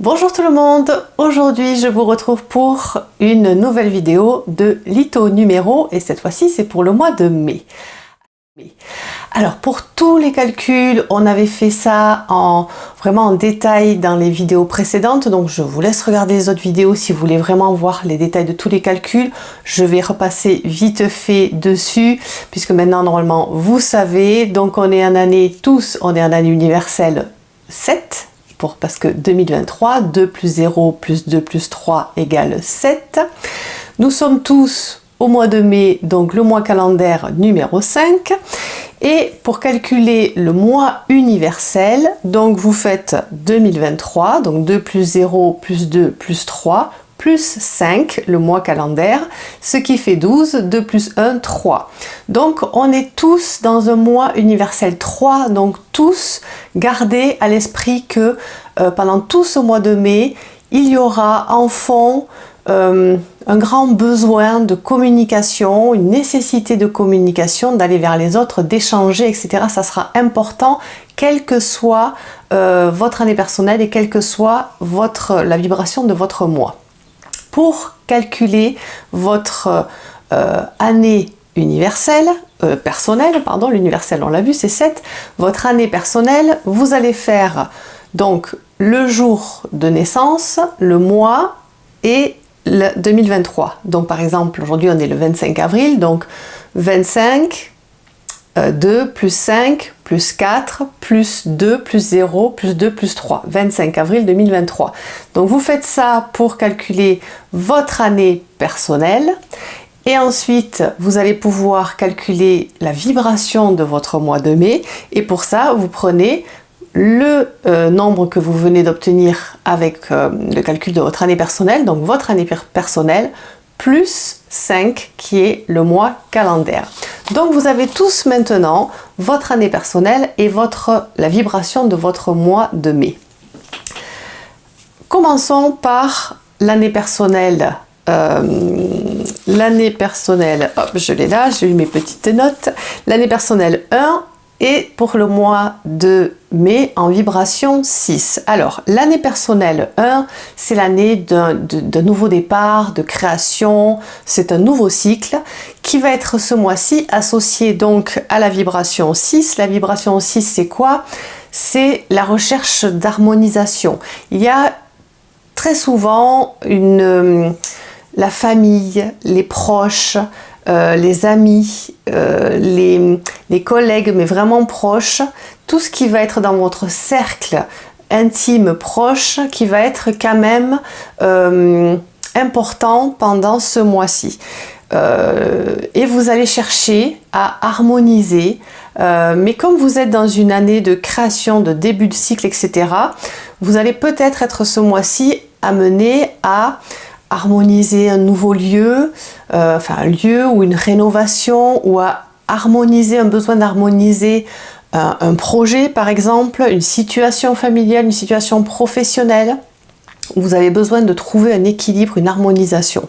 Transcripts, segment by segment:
Bonjour tout le monde, aujourd'hui je vous retrouve pour une nouvelle vidéo de litho numéro et cette fois-ci c'est pour le mois de mai. Alors pour tous les calculs, on avait fait ça en vraiment en détail dans les vidéos précédentes, donc je vous laisse regarder les autres vidéos si vous voulez vraiment voir les détails de tous les calculs. Je vais repasser vite fait dessus, puisque maintenant normalement vous savez, donc on est en année tous, on est en année universelle 7, parce que 2023, 2 plus 0 plus 2 plus 3 égale 7. Nous sommes tous au mois de mai, donc le mois calendaire numéro 5. Et pour calculer le mois universel, donc vous faites 2023, donc 2 plus 0 plus 2 plus 3 plus 5, le mois calendaire, ce qui fait 12, 2 plus 1, 3. Donc on est tous dans un mois universel 3, donc tous gardez à l'esprit que euh, pendant tout ce mois de mai, il y aura en fond euh, un grand besoin de communication, une nécessité de communication, d'aller vers les autres, d'échanger, etc. Ça sera important, quelle que soit euh, votre année personnelle et quelle que soit votre, la vibration de votre mois. Pour calculer votre euh, année universelle, personnelle, pardon, l'universel on l'a vu c'est 7, votre année personnelle, vous allez faire donc le jour de naissance, le mois et 2023. Donc par exemple, aujourd'hui on est le 25 avril, donc 25, 2 euh, plus 5 plus 4 plus 2 plus 0 plus 2 plus 3. 25 avril 2023. Donc vous faites ça pour calculer votre année personnelle. Et ensuite, vous allez pouvoir calculer la vibration de votre mois de mai. Et pour ça, vous prenez le euh, nombre que vous venez d'obtenir avec euh, le calcul de votre année personnelle, donc votre année personnelle, plus 5 qui est le mois calendaire. Donc vous avez tous maintenant votre année personnelle et votre, la vibration de votre mois de mai. Commençons par l'année personnelle. Euh, l'année personnelle, hop, je l'ai là, j'ai eu mes petites notes. L'année personnelle 1, et pour le mois de mai en vibration 6. Alors, l'année personnelle 1, c'est l'année d'un nouveau départ, de création, c'est un nouveau cycle qui va être ce mois-ci associé donc à la vibration 6. La vibration 6, c'est quoi? C'est la recherche d'harmonisation. Il y a très souvent la famille, les proches, euh, les amis, euh, les, collègues, mais vraiment proches, tout ce qui va être dans votre cercle intime proche, qui va être quand même euh, important pendant ce mois-ci. et vous allez chercher à harmoniser, mais comme vous êtes dans une année de création, de début de cycle, etc., vous allez peut-être être ce mois-ci amené à harmoniser un nouveau lieu, euh, enfin un lieu ou une rénovation ou à harmoniser, un besoin d'harmoniser euh, un projet par exemple, une situation familiale, une situation professionnelle, où vous avez besoin de trouver un équilibre, une harmonisation.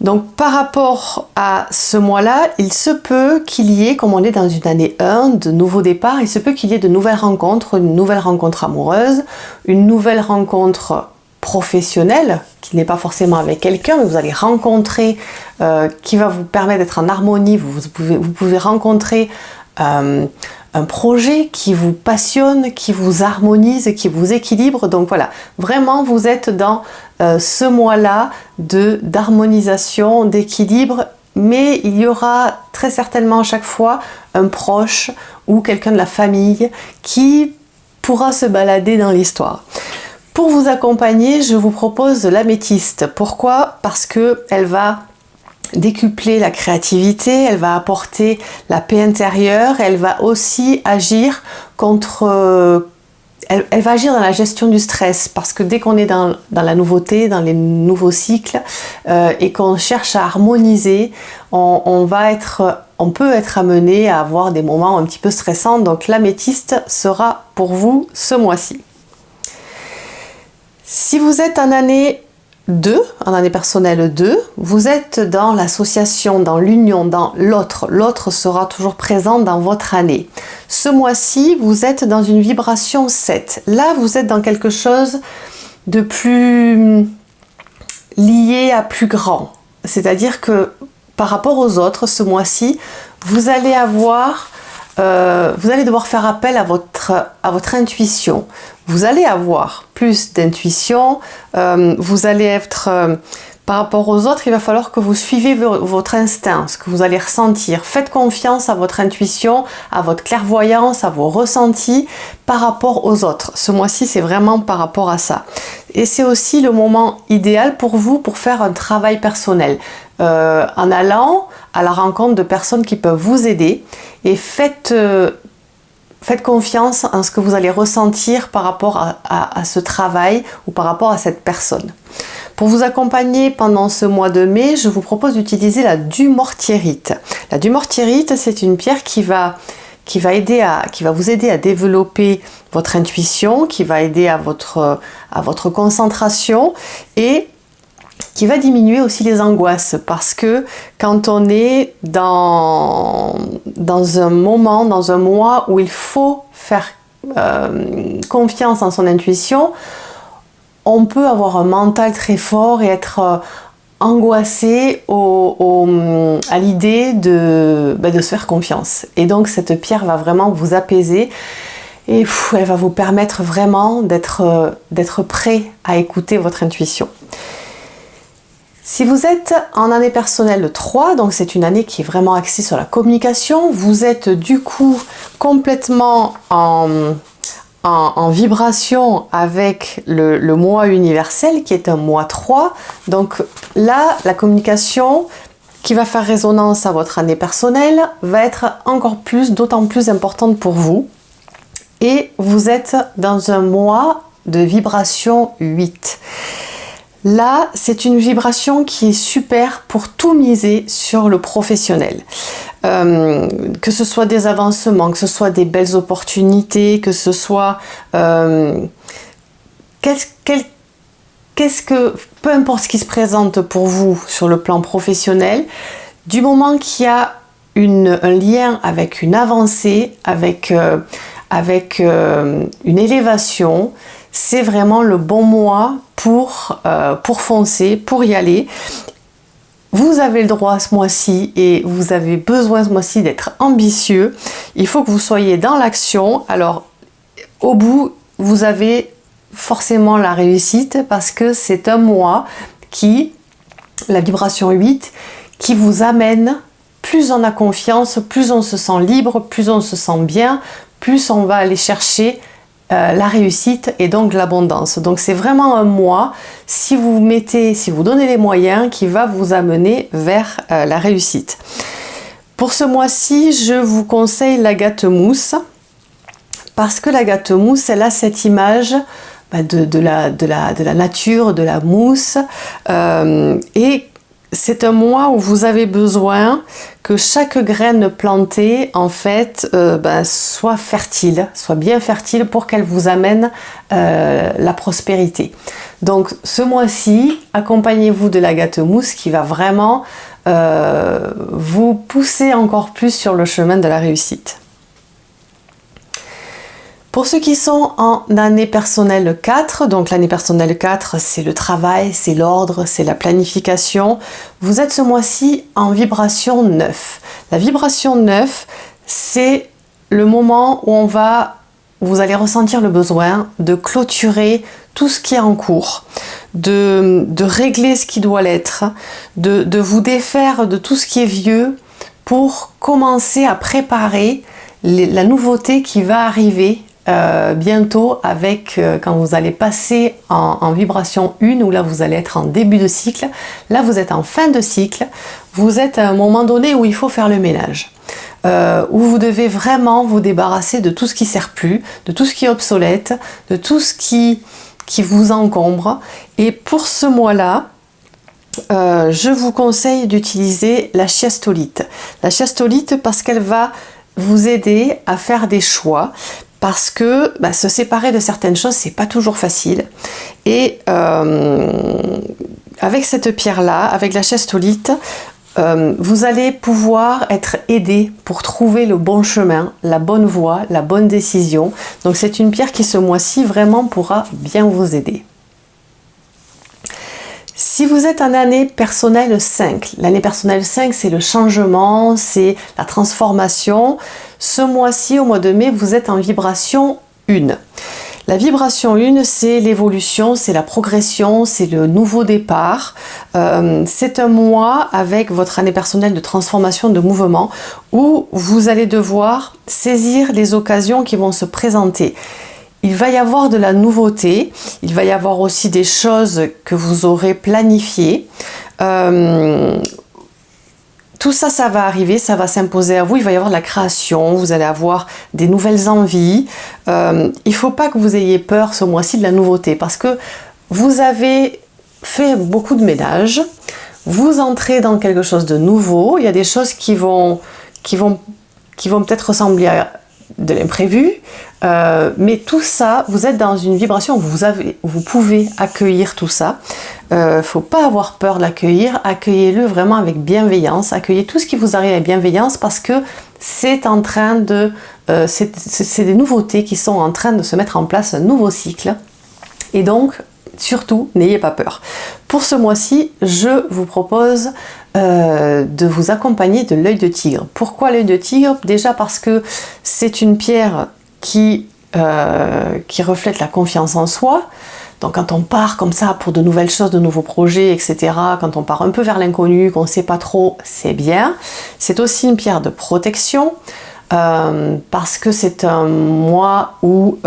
Donc par rapport à ce mois-là, il se peut qu'il y ait, comme on est dans une année 1, de nouveaux départs, il se peut qu'il y ait de nouvelles rencontres, une nouvelle rencontre amoureuse, une nouvelle rencontre professionnel, qui n'est pas forcément avec quelqu'un, mais vous allez rencontrer, euh, qui va vous permettre d'être en harmonie, vous, pouvez, vous pouvez rencontrer euh, un projet qui vous passionne, qui vous harmonise, qui vous équilibre. Donc voilà, vraiment vous êtes dans euh, ce mois-là d'harmonisation, d'équilibre, mais il y aura très certainement à chaque fois un proche ou quelqu'un de la famille qui pourra se balader dans l'histoire. Pour vous accompagner, je vous propose l'améthyste. Pourquoi? Parce qu'elle va décupler la créativité, elle va apporter la paix intérieure, elle va aussi agir contre... Euh, elle, va agir dans la gestion du stress parce que dès qu'on est dans, la nouveauté, dans les nouveaux cycles euh, et qu'on cherche à harmoniser, on peut être amené à avoir des moments un petit peu stressants. Donc l'améthyste sera pour vous ce mois-ci. Si vous êtes en année 2, en année personnelle 2, vous êtes dans l'association, dans l'union, dans l'autre. L'autre sera toujours présent dans votre année. Ce mois-ci, vous êtes dans une vibration 7. Là, vous êtes dans quelque chose de plus lié à plus grand. C'est-à-dire que par rapport aux autres, ce mois-ci, vous allez avoir, euh, vous allez devoir faire appel à votre, à votre intuition. Vous allez avoir plus d'intuition, euh, vous allez être euh, par rapport aux autres, il va falloir que vous suivez votre instinct, ce que vous allez ressentir. Faites confiance à votre intuition, à votre clairvoyance, à vos ressentis par rapport aux autres. Ce mois-ci, c'est vraiment par rapport à ça. Et c'est aussi le moment idéal pour vous pour faire un travail personnel. En allant à la rencontre de personnes qui peuvent vous aider et faites, euh, confiance en ce que vous allez ressentir par rapport à, ce travail ou par rapport à cette personne. Pour vous accompagner pendant ce mois de mai, je vous propose d'utiliser la dumortierite. La dumortierite, c'est une pierre qui va, qui, va aider à, qui va vous aider à développer votre intuition, qui va aider à votre, à votre concentration et qui va diminuer aussi les angoisses parce que quand on est dans, un moment, dans un mois où il faut faire euh, confiance en son intuition, on peut avoir un mental très fort et être euh, angoissé à l'idée bah, de, se faire confiance. Et donc cette pierre va vraiment vous apaiser et elle va vous permettre vraiment euh, d'être prêt à écouter votre intuition. Si vous êtes en année personnelle 3, donc c'est une année qui est vraiment axée sur la communication, vous êtes du coup complètement en, vibration avec le, mois universel qui est un mois 3. Donc là, la communication qui va faire résonance à votre année personnelle va être encore plus, d'autant plus importante pour vous. Et vous êtes dans un mois de vibration 8. Là, c'est une vibration qui est super pour tout miser sur le professionnel. Euh, que ce soit des avancements, que ce soit des belles opportunités, que ce soit... Euh, qu'est-ce que... Peu importe ce qui se présente pour vous sur le plan professionnel, du moment qu'il y a un lien avec une avancée, avec, euh, avec une élévation, c'est vraiment le bon mois pour, pour foncer, pour y aller. Vous avez le droit ce mois-ci et vous avez besoin ce mois-ci d'être ambitieux. Il faut que vous soyez dans l'action. Alors, au bout, vous avez forcément la réussite parce que c'est un mois qui, la vibration 8, qui vous amène, plus on a confiance, plus on se sent libre, plus on se sent bien, plus on va aller chercher euh, la réussite et donc l'abondance. Donc c'est vraiment un mois, si vous mettez, si vous donnez les moyens, qui va vous amener vers euh, la réussite. Pour ce mois-ci, je vous conseille la gâte mousse parce que la gâte mousse, elle a cette image bah, de, la, de, la, de, la, nature, de la mousse euh, et c'est un mois où vous avez besoin que chaque graine plantée en fait euh, ben, soit fertile, soit bien fertile pour qu'elle vous amène euh, la prospérité. Donc ce mois-ci, accompagnez-vous de la gâte mousse qui va vraiment euh, vous pousser encore plus sur le chemin de la réussite. Pour ceux qui sont en année personnelle 4, donc l'année personnelle 4, c'est le travail, c'est l'ordre, c'est la planification. Vous êtes ce mois-ci en vibration 9. La vibration 9, c'est le moment où on va, vous allez ressentir le besoin de clôturer tout ce qui est en cours, de, régler ce qui doit l'être, de, de vous défaire de tout ce qui est vieux pour commencer à préparer la nouveauté qui va arriver euh, bientôt avec euh, quand vous allez passer en, vibration 1 où là vous allez être en début de cycle. Là vous êtes en fin de cycle. Vous êtes à un moment donné où il faut faire le ménage euh, où vous devez vraiment vous débarrasser de tout ce qui sert plus de tout ce qui est obsolète de tout ce qui, qui vous encombre. Et pour ce mois là je vous conseille d'utiliser la chiastolite la chiastolite parce qu'elle va vous aider à faire des choix parce que bah, se séparer de certaines choses, c'est pas toujours facile. Et euh, avec cette pierre-là, avec la chestolite, euh, vous allez pouvoir être aidé pour trouver le bon chemin, la bonne voie, la bonne décision. Donc c'est une pierre qui ce mois-ci vraiment pourra bien vous aider. Si vous êtes en année personnelle 5, l'année personnelle 5 c'est le changement, c'est la transformation. Ce mois-ci, au mois de mai, vous êtes en vibration 1. La vibration 1, c'est l'évolution, c'est la progression, c'est le nouveau départ. Euh, c'est un mois avec votre année personnelle de transformation, de mouvement, où vous allez devoir saisir les occasions qui vont se présenter. Il va y avoir de la nouveauté, il va y avoir aussi des choses que vous aurez planifiées. Euh, tout ça, ça va arriver, ça va s'imposer à vous. Il va y avoir de la création, vous allez avoir des nouvelles envies. Euh, il ne faut pas que vous ayez peur ce mois-ci de la nouveauté parce que vous avez fait beaucoup de ménage. Vous entrez dans quelque chose de nouveau. Il y a des choses qui vont, qui vont, qui vont peut-être ressembler à de l'imprévu, euh, mais tout ça, vous êtes dans une vibration où vous, pouvez accueillir tout ça. Il euh, ne faut pas avoir peur de l'accueillir, accueillez-le vraiment avec bienveillance, accueillez tout ce qui vous arrive avec bienveillance parce que c'est en train de... Euh, c'est des nouveautés qui sont en train de se mettre en place, un nouveau cycle. Et donc, surtout, n'ayez pas peur. Pour ce mois-ci, je vous propose de vous accompagner de l'œil de tigre. Pourquoi l'œil de tigre? Déjà parce que c'est une pierre qui, euh, qui reflète la confiance en soi. Donc quand on part comme ça pour de nouvelles choses, de nouveaux projets, etc., quand on part un peu vers l'inconnu, qu'on ne sait pas trop, c'est bien. C'est aussi une pierre de protection, euh, parce que c'est un mois où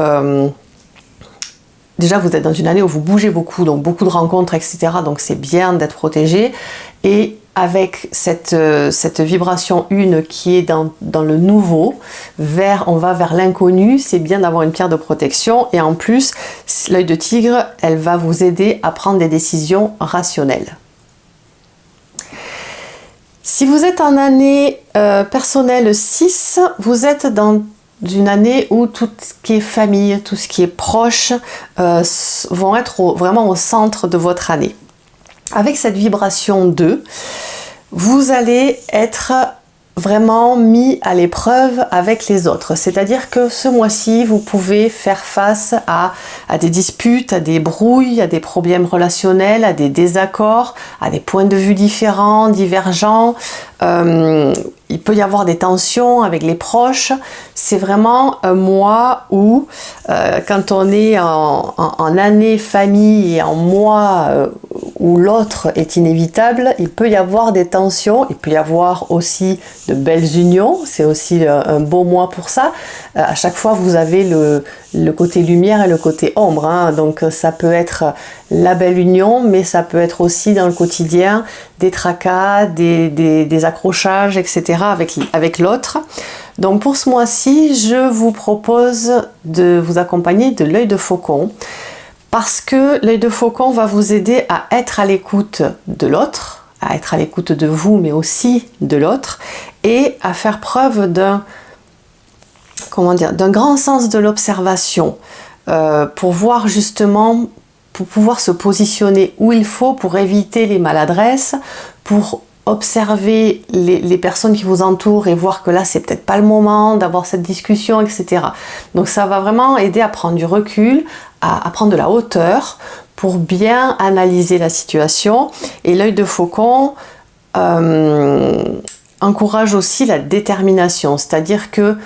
déjà vous êtes dans une année où vous bougez beaucoup, donc beaucoup de rencontres, etc. Donc c'est bien d'être protégé. Et avec cette, euh, cette vibration une qui est dans, dans, le nouveau, vers, on va vers l'inconnu, c'est bien d'avoir une pierre de protection. Et en plus, l'œil de tigre, elle va vous aider à prendre des décisions rationnelles. Si vous êtes en année euh, personnelle 6, vous êtes dans d'une année où tout ce qui est famille, tout ce qui est proche euh, vont être vraiment au centre de votre année. Avec cette vibration 2, vous allez être vraiment mis à l'épreuve avec les autres. C'est-à-dire que ce mois-ci, vous pouvez faire face à, des disputes, à des brouilles, à des problèmes relationnels, à des désaccords, à des points de vue différents, divergents. Euh, il peut y avoir des tensions avec les proches. C'est vraiment un mois où, euh, quand on est en, année famille et en mois euh, où l'autre est inévitable, il peut y avoir des tensions, il peut y avoir aussi de belles unions, c'est aussi euh, un beau mois pour ça. à chaque fois, vous avez le, côté lumière et le côté ombre, hein. donc ça peut être la belle union, mais ça peut être aussi dans le quotidien des tracas, des, accrochages, etc. avec, avec l'autre. Donc pour ce mois-ci, je vous propose de vous accompagner de l'œil de faucon parce que l'œil de faucon va vous aider à être à l'écoute de l'autre, à être à l'écoute de vous, mais aussi de l'autre, et à faire preuve d'un comment dire, d'un grand sens de l'observation euh, pour voir justement, pour pouvoir se positionner où il faut pour éviter les maladresses, pour observer les, personnes qui vous entourent et voir que là c'est peut-être pas le moment d'avoir cette discussion etc donc ça va vraiment aider à prendre du recul à, prendre de la hauteur pour bien analyser la situation. Et l'œil de faucon euh, encourage aussi la détermination. C'est à dire que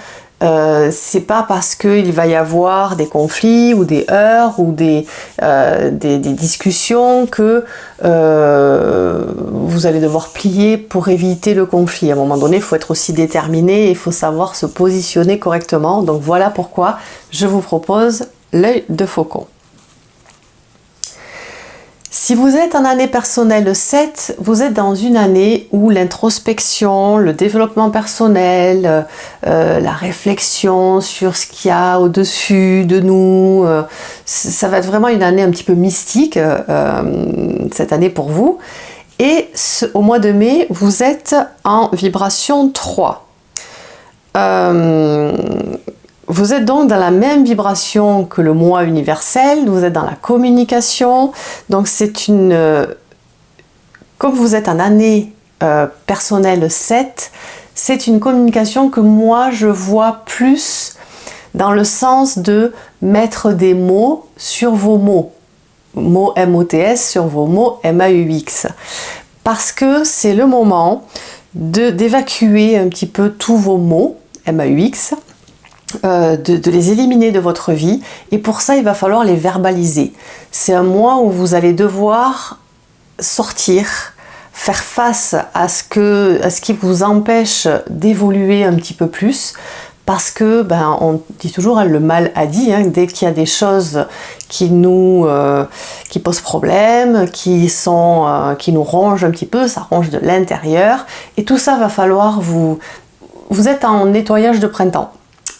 euh, c'est pas parce qu'il va y avoir des conflits ou des heurts ou des, euh, discussions que euh, vous allez devoir plier pour éviter le conflit. À un moment donné, il faut être aussi déterminé et il faut savoir se positionner correctement. Donc voilà pourquoi je vous propose l'œil de faucon. Si vous êtes en année personnelle 7, vous êtes dans une année où l'introspection, le développement personnel, euh, la réflexion sur ce qu'il y a au-dessus de nous, euh, ça va être vraiment une année un petit peu mystique euh, cette année pour vous. Et au mois de mai, vous êtes en vibration 3. Vous êtes donc dans la même vibration que le moi universel, vous êtes dans la communication, donc c'est une... Euh, comme vous êtes en année euh, personnelle 7, c'est une communication que moi je vois plus dans le sens de mettre des mots sur vos mots. mots MOTS sur vos mots MAUX. Parce que c'est le moment d'évacuer un petit peu tous vos mots MAUX, euh, de, les éliminer de votre vie. Et pour ça, il va falloir les verbaliser. C'est un mois où vous allez devoir sortir, faire face à ce, que, à ce qui vous empêche d'évoluer un petit peu plus, parce que ben, on dit toujours hein, le mal a dit hein, dès qu'il y a des choses qui nous euh, qui posent problème qui sont euh, qui nous rongent un petit peu ça ronge de l'intérieur et tout ça va falloir vous vous êtes en nettoyage de printemps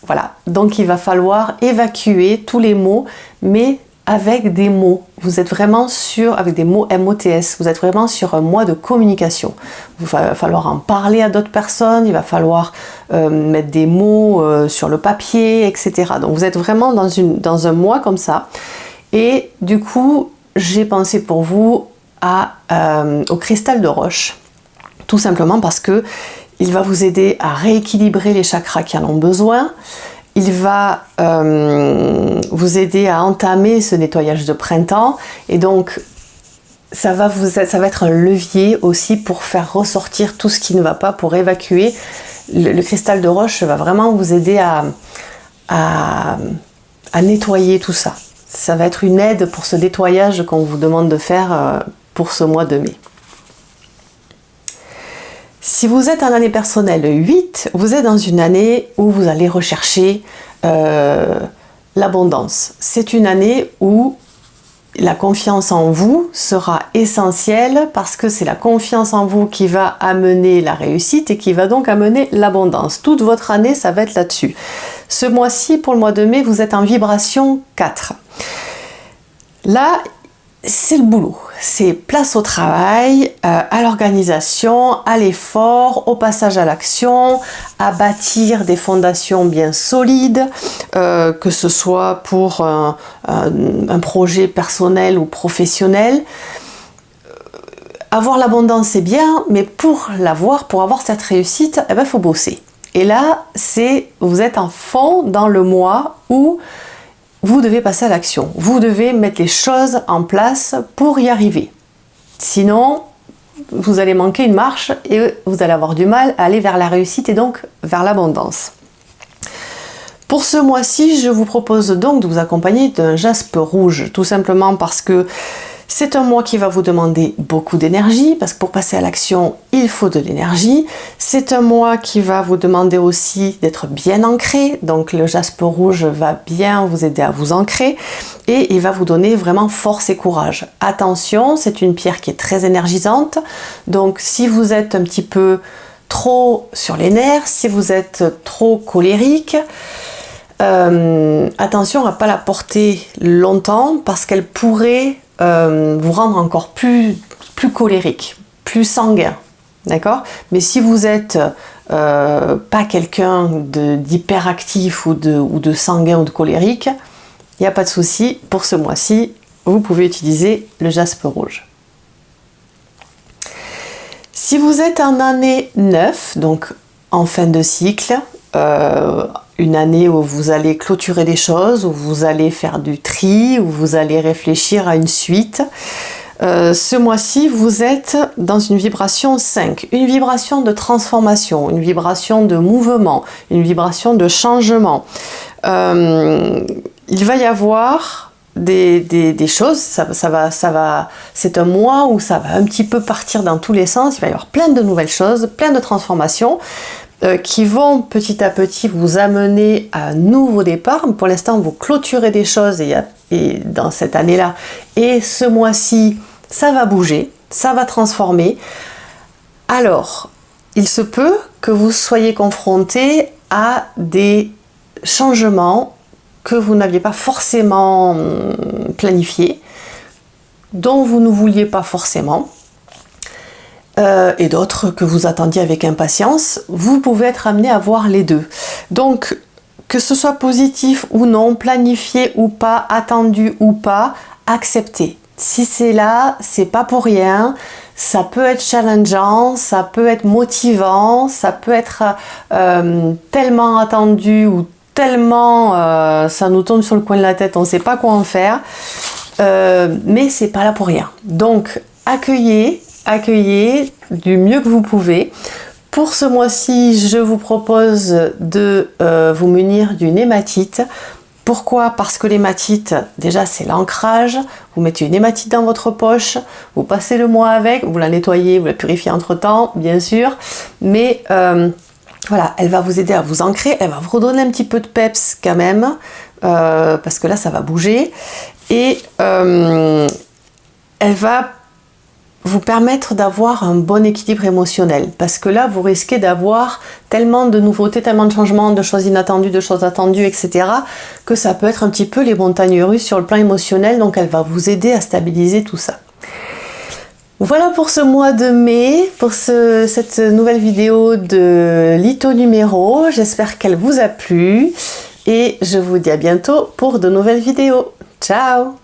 voilà donc il va falloir évacuer tous les mots mais avec des mots. Vous êtes vraiment sur, avec des mots MOTS, vous êtes vraiment sur un mois de communication. Il va falloir en parler à d'autres personnes, il va falloir euh, mettre des mots euh, sur le papier, etc. Donc vous êtes vraiment dans, une, dans un mois comme ça. Et du coup, j'ai pensé pour vous euh, au cristal de roche. Tout simplement parce que il va vous aider à rééquilibrer les chakras qui en ont besoin il va euh, vous aider à entamer ce nettoyage de printemps et donc ça va, être un levier aussi pour faire ressortir tout ce qui ne va pas, pour évacuer. Le, cristal de roche va vraiment vous aider à, à, nettoyer tout ça. Ça va être une aide pour ce nettoyage qu'on vous demande de faire euh, pour ce mois de mai. Si vous êtes en année personnelle 8, vous êtes dans une année où vous allez rechercher euh, l'abondance. C'est une année où la confiance en vous sera essentielle parce que c'est la confiance en vous qui va amener la réussite et qui va donc amener l'abondance. Toute votre année, ça va être là-dessus. Ce mois-ci, pour le mois de mai, vous êtes en vibration 4. Là, c'est le boulot. C'est place au travail, euh, à l'organisation, à l'effort, au passage à l'action, à bâtir des fondations bien solides, euh, que ce soit pour un, projet personnel ou professionnel. Euh, avoir l'abondance c'est bien, mais pour l'avoir, pour avoir cette réussite, il eh ben, faut bosser. Et là, c'est vous êtes en fond dans le mois où vous devez passer à l'action. Vous devez mettre les choses en place pour y arriver. Sinon, vous allez manquer une marche et vous allez avoir du mal à aller vers la réussite et donc vers l'abondance. Pour ce mois-ci, je vous propose donc de vous accompagner d'un jaspe rouge, tout simplement parce que c'est un mois qui va vous demander beaucoup d'énergie, parce que pour passer à l'action, il faut de l'énergie. C'est un mois qui va vous demander aussi d'être bien ancré, donc le jaspe rouge va bien vous aider à vous ancrer, et il va vous donner vraiment force et courage. Attention, c'est une pierre qui est très énergisante, donc si vous êtes un petit peu trop sur les nerfs, si vous êtes trop colérique, euh, attention à ne pas la porter longtemps parce qu'elle pourrait euh, vous rendre encore plus, plus colérique, plus sanguin. D'accord? Mais si vous êtes euh, pas quelqu'un d'hyperactif ou de, ou de sanguin ou de colérique, il n'y a pas de souci. Pour ce mois-ci, vous pouvez utiliser le jaspe rouge. Si vous êtes en année 9, donc en fin de cycle, euh, une année où vous allez clôturer des choses, où vous allez faire du tri, où vous allez réfléchir à une suite. Euh, ce mois-ci, vous êtes dans une vibration 5, une vibration de transformation, une vibration de mouvement, une vibration de changement. Euh, il va y avoir des, choses, ça, va, ça va, c'est un mois où ça va un petit peu partir dans tous les sens, il va y avoir plein de nouvelles choses, plein de transformations. Euh, qui vont petit à petit vous amener à un nouveau départ. Pour l'instant, vous clôturez des choses et, dans cette année-là. Et ce mois-ci, ça va bouger, ça va transformer. Alors, il se peut que vous soyez confronté à des changements que vous n'aviez pas forcément hum, planifiés, dont vous ne vouliez pas forcément. Euh, et d'autres que vous attendiez avec impatience, vous pouvez être amené à voir les deux. Donc, que ce soit positif ou non, planifié ou pas, attendu ou pas, acceptez. Si c'est là, c'est pas pour rien. Ça peut être challengeant, ça peut être motivant, ça peut être euh, tellement attendu ou tellement euh, ça nous tombe sur le coin de la tête, on ne sait pas quoi en faire. mais c'est pas là pour rien. Donc accueillez, accueillez du mieux que vous pouvez. Pour ce mois-ci, je vous propose de euh, vous munir d'une hématite. Pourquoi? Parce que l'hématite, déjà c'est l'ancrage, vous mettez une hématite dans votre poche, vous passez le mois avec, vous la nettoyez, vous la purifiez entre temps, bien sûr, mais euh, voilà, elle va vous aider à vous ancrer, elle va vous redonner un petit peu de peps quand même, euh, parce que là ça va bouger, et elle va vous permettre d'avoir un bon équilibre émotionnel parce que là vous risquez d'avoir tellement de nouveautés, tellement de changements, de choses inattendues, de choses attendues, etc. que ça peut être un petit peu les montagnes russes sur le plan émotionnel donc elle va vous aider à stabiliser tout ça. Voilà pour ce mois de mai, pour cette nouvelle vidéo de Lito numéro. J'espère qu'elle vous a plu et je vous dis à bientôt pour de nouvelles vidéos. Ciao